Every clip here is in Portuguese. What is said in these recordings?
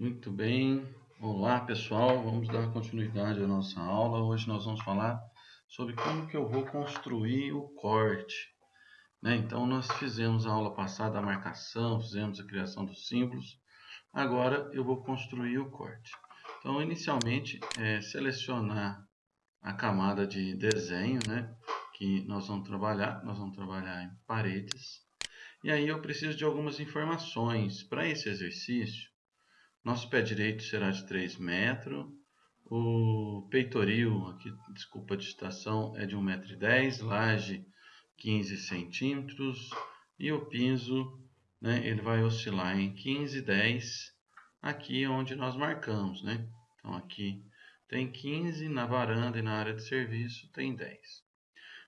Muito bem, olá pessoal, vamos dar continuidade à nossa aula. Hoje nós vamos falar sobre como que eu vou construir o corte. Né? Então nós fizemos a aula passada a marcação, fizemos a criação dos símbolos. Agora eu vou construir o corte. Então inicialmente é selecionar a camada de desenho, né? Que nós vamos trabalhar, nós vamos trabalhar em paredes. E aí eu preciso de algumas informações. Para esse exercício, nosso pé direito será de 3 metros. O peitoril, aqui, desculpa a digitação, é de 1,10m. Laje, 15 centímetros. E o piso, né, ele vai oscilar em 15, 10. Aqui onde nós marcamos, né? Então aqui tem 15, na varanda e na área de serviço tem 10.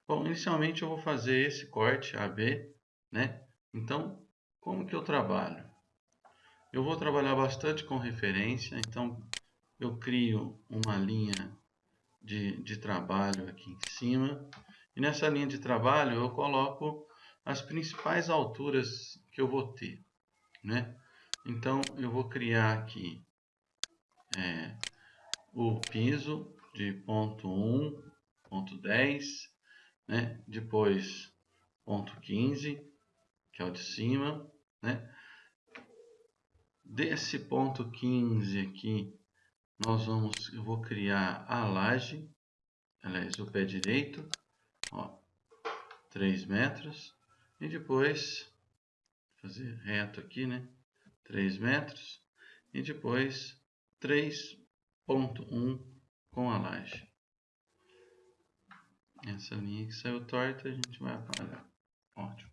Bom, inicialmente eu vou fazer esse corte AB, né? Então, como que eu trabalho? Eu vou trabalhar bastante com referência, então eu crio uma linha de, de trabalho aqui em cima. E nessa linha de trabalho eu coloco as principais alturas que eu vou ter. Né? Então eu vou criar aqui é, o piso de ponto 1, ponto 10, né? depois ponto 15, que é o de cima, né? Desse ponto 15 aqui, nós vamos, eu vou criar a laje, aliás, o pé direito, ó, 3 metros, e depois, fazer reto aqui, né, 3 metros, e depois 3.1 com a laje. Essa linha que saiu torta, a gente vai apagar. Ótimo.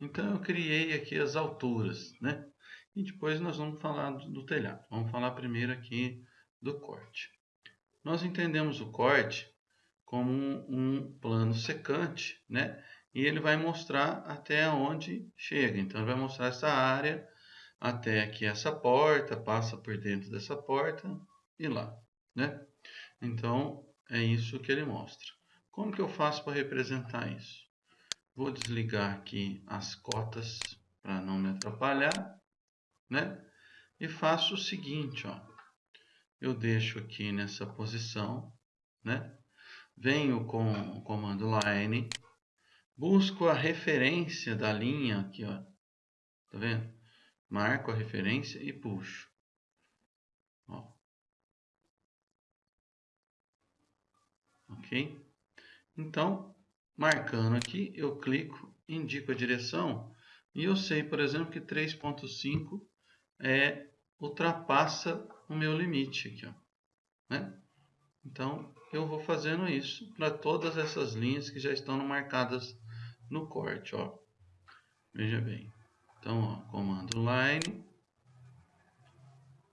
Então eu criei aqui as alturas, né? E depois nós vamos falar do, do telhado. Vamos falar primeiro aqui do corte. Nós entendemos o corte como um, um plano secante, né? E ele vai mostrar até onde chega. Então ele vai mostrar essa área até aqui essa porta, passa por dentro dessa porta e lá, né? Então é isso que ele mostra. Como que eu faço para representar isso? Vou desligar aqui as cotas para não me atrapalhar, né? E faço o seguinte, ó. Eu deixo aqui nessa posição, né? Venho com o comando line, busco a referência da linha aqui, ó. Tá vendo? Marco a referência e puxo. Ó. Ok? Então, Marcando aqui, eu clico, indico a direção e eu sei, por exemplo, que 3.5 é, ultrapassa o meu limite aqui. Ó, né? Então, eu vou fazendo isso para todas essas linhas que já estão marcadas no corte. Ó. Veja bem. Então, ó, comando line.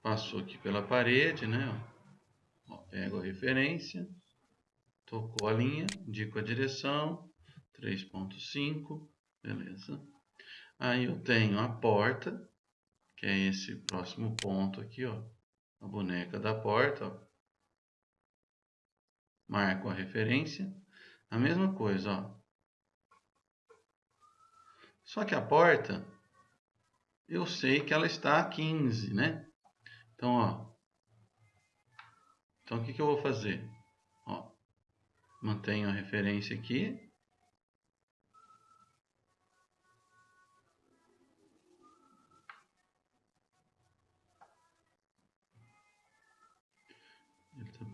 Passou aqui pela parede, né? Ó. Ó, pego a referência Tocou a linha, indico a direção, 3.5, beleza. Aí eu tenho a porta, que é esse próximo ponto aqui, ó. A boneca da porta, ó. Marco a referência. A mesma coisa, ó. Só que a porta, eu sei que ela está a 15, né? Então, ó. Então, o que, que eu vou fazer? mantenho a referência aqui.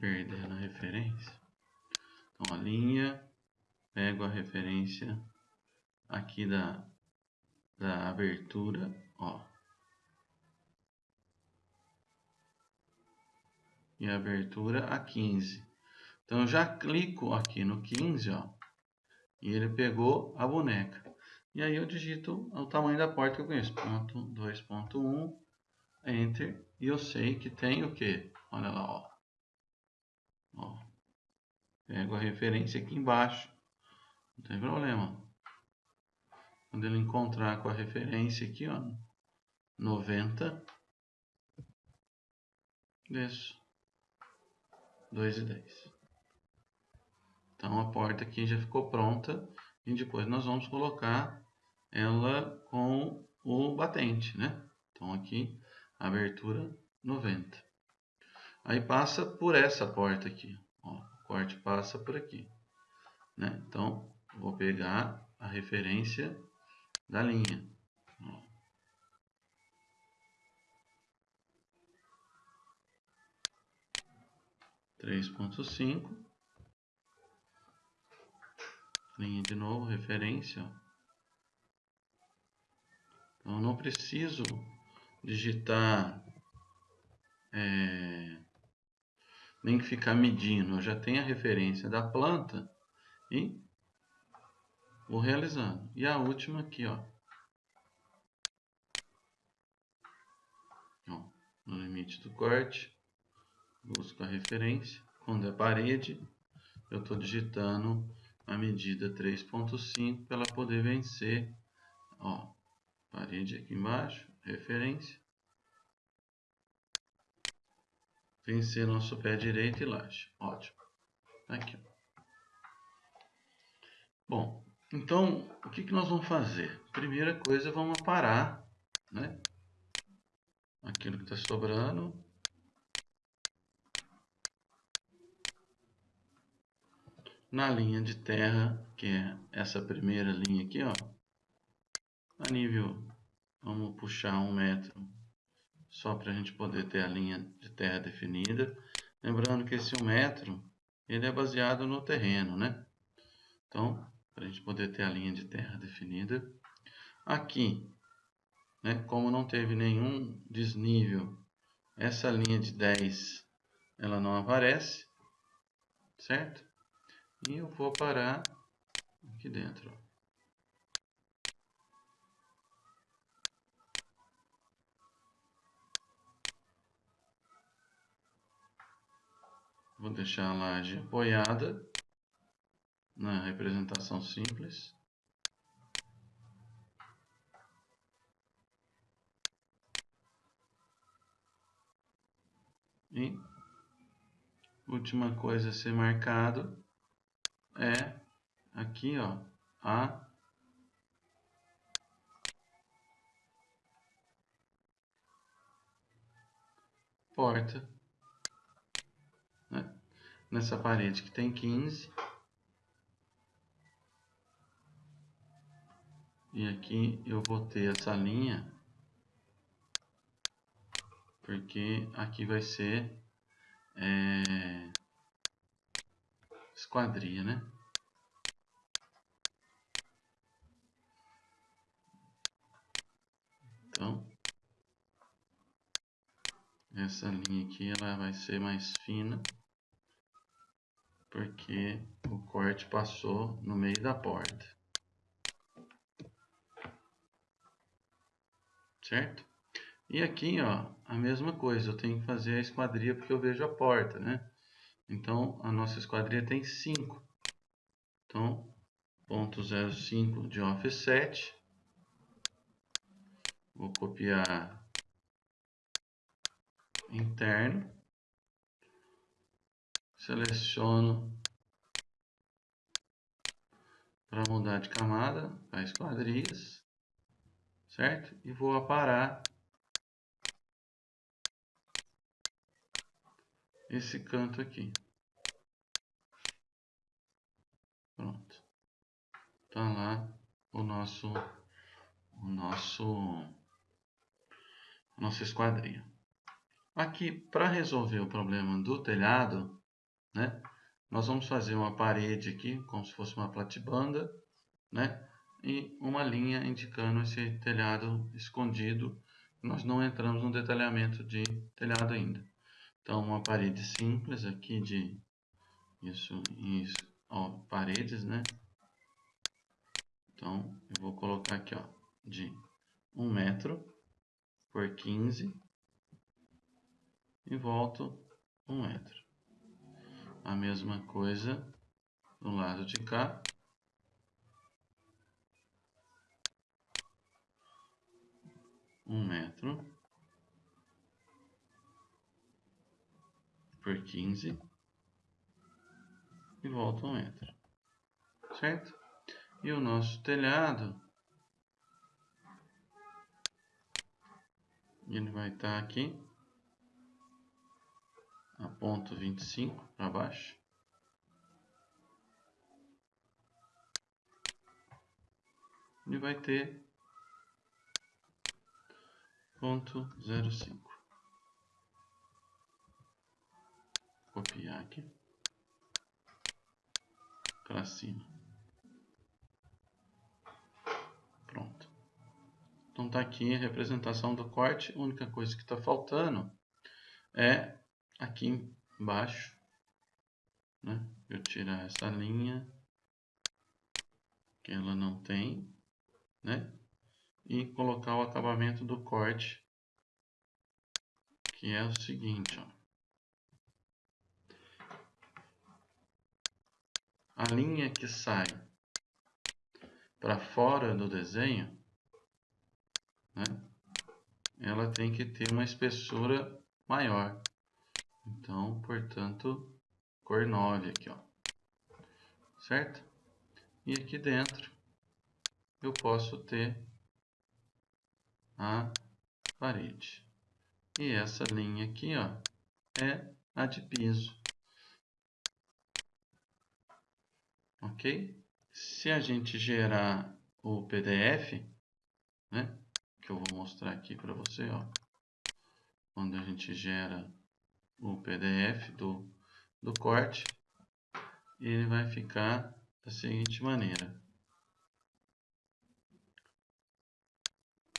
Perdendo a referência. Então, a linha, pego a referência aqui da, da abertura, ó. E a abertura a 15. Então eu já clico aqui no 15, ó, e ele pegou a boneca. E aí eu digito o tamanho da porta que eu conheço, ponto 2.1, enter, e eu sei que tem o que? Olha lá, ó. Ó. Pego a referência aqui embaixo, não tem problema. Quando ele encontrar com a referência aqui, ó, 90, desço, 2 e 10. Então a porta aqui já ficou pronta e depois nós vamos colocar ela com o batente, né? Então aqui abertura 90. Aí passa por essa porta aqui. Ó, o corte passa por aqui. Né? Então, vou pegar a referência da linha. 3.5 linha de novo, referência. Então, não preciso digitar é, nem ficar medindo. Eu já tenho a referência da planta e vou realizando. E a última aqui, ó. ó no limite do corte, busco a referência. Quando é parede, eu estou digitando a medida 3.5 para ela poder vencer. Ó, parede aqui embaixo, referência. Vencer nosso pé direito e laje. Ótimo. Aqui. Bom, então o que, que nós vamos fazer? Primeira coisa, vamos parar, né? Aquilo que está sobrando na linha de terra, que é essa primeira linha aqui, ó, a nível, vamos puxar um metro, só para a gente poder ter a linha de terra definida. Lembrando que esse um metro, ele é baseado no terreno, né? Então, para a gente poder ter a linha de terra definida. Aqui, né, como não teve nenhum desnível, essa linha de 10, ela não aparece, certo? E eu vou parar aqui dentro. Vou deixar a laje apoiada na representação simples. E última coisa a ser marcado é aqui, ó, a porta? Nessa parede que tem 15. E aqui eu vou ter essa linha, porque aqui vai ser é, esquadria, né? Então, essa linha aqui ela vai ser mais fina, porque o corte passou no meio da porta. Certo? E aqui, ó, a mesma coisa, eu tenho que fazer a esquadria porque eu vejo a porta, né? Então, a nossa esquadria tem 5. Então, ponto 0,5 de offset. Vou copiar interno. Seleciono para mudar de camada para esquadrias, certo? E vou aparar esse canto aqui. Pronto. Tá lá o nosso o nosso nossa esquadria. Aqui, para resolver o problema do telhado, né, nós vamos fazer uma parede aqui, como se fosse uma platibanda, né, e uma linha indicando esse telhado escondido. Nós não entramos no detalhamento de telhado ainda. Então, uma parede simples aqui de isso, isso, ó, paredes, né? Então, eu vou colocar aqui, ó, de 1 metro por 15 e volto 1 metro. A mesma coisa do lado de cá. Um metro por 15 e volta um metro, certo? E o nosso telhado, ele vai estar tá aqui, a ponto 25 para baixo. E vai ter ponto 05. Copiar aqui para cima. Pronto. Então tá aqui a representação do corte. A única coisa que está faltando é aqui embaixo, né? Eu tirar essa linha que ela não tem, né? E colocar o acabamento do corte, que é o seguinte, ó. A linha que sai para fora do desenho, né? Ela tem que ter uma espessura maior. Então, portanto, cor 9 aqui, ó. Certo? E aqui dentro eu posso ter a parede. E essa linha aqui, ó, é a de piso. Ok? Se a gente gerar o PDF, né, que eu vou mostrar aqui para você, ó, quando a gente gera o PDF do, do corte, ele vai ficar da seguinte maneira.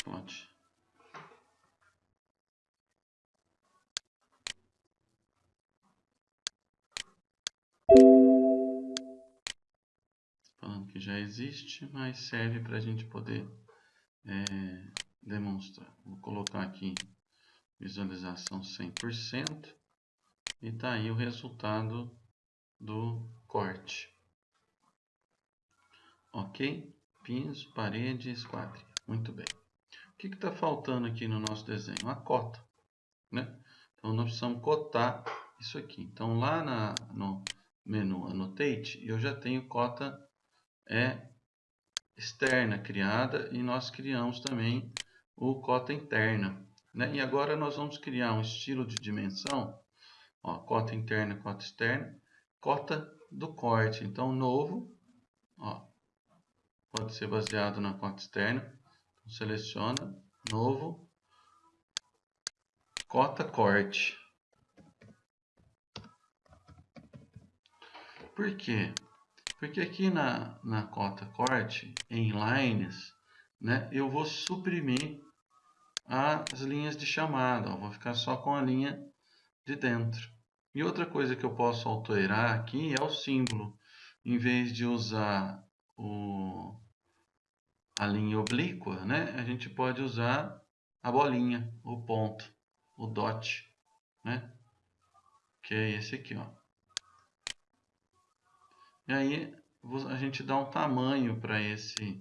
Pronto. Falando que já existe, mas serve para a gente poder é, demonstrar. Vou colocar aqui visualização 100%. E tá aí o resultado do corte. Ok? Piso, parede, esquadria. Muito bem. O que está faltando aqui no nosso desenho? A cota. Né? Então, nós precisamos cotar isso aqui. Então, lá na, no menu Annotate, eu já tenho cota é, externa criada e nós criamos também o cota interna. Né? E agora nós vamos criar um estilo de dimensão Ó, cota interna, cota externa, cota do corte. Então, novo, ó, pode ser baseado na cota externa. Então, seleciona, novo, cota corte. Por quê? Porque aqui na, na cota corte, em lines, né, eu vou suprimir as linhas de chamada. Ó, vou ficar só com a linha de dentro. E outra coisa que eu posso alterar aqui é o símbolo. Em vez de usar o, a linha oblíqua, né, a gente pode usar a bolinha, o ponto, o dot, né, que é esse aqui. Ó. E aí a gente dá um tamanho para esse,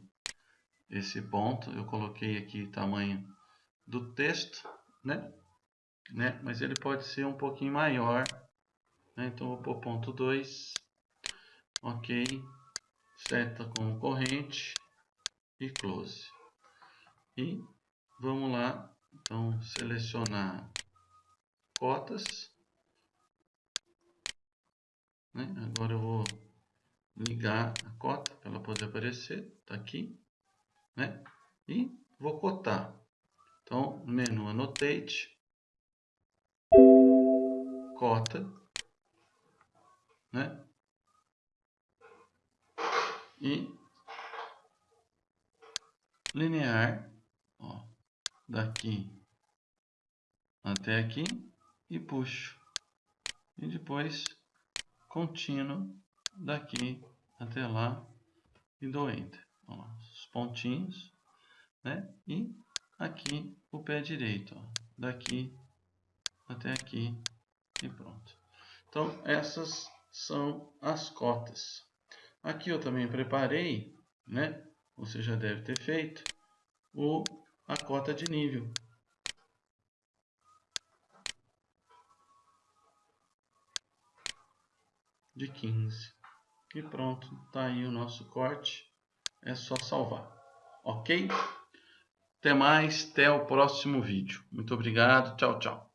esse ponto. Eu coloquei aqui tamanho do texto, né? né? Mas ele pode ser um pouquinho maior né? Então, vou pôr ponto 2. Ok. Seta com corrente. E close. E vamos lá. Então, selecionar cotas. Né? Agora eu vou ligar a cota para ela poder aparecer. Está aqui. Né? E vou cotar. Então, menu Annotate. Cota né? E linear, ó, daqui até aqui e puxo. E depois contínuo daqui até lá e dou Enter. Ó, os pontinhos, né? E aqui o pé direito, ó, daqui até aqui e pronto. Então, essas são as cotas. Aqui eu também preparei, né? Você já deve ter feito o, a cota de nível. De 15. E pronto, tá aí o nosso corte. É só salvar. Ok? Até mais, até o próximo vídeo. Muito obrigado, tchau, tchau.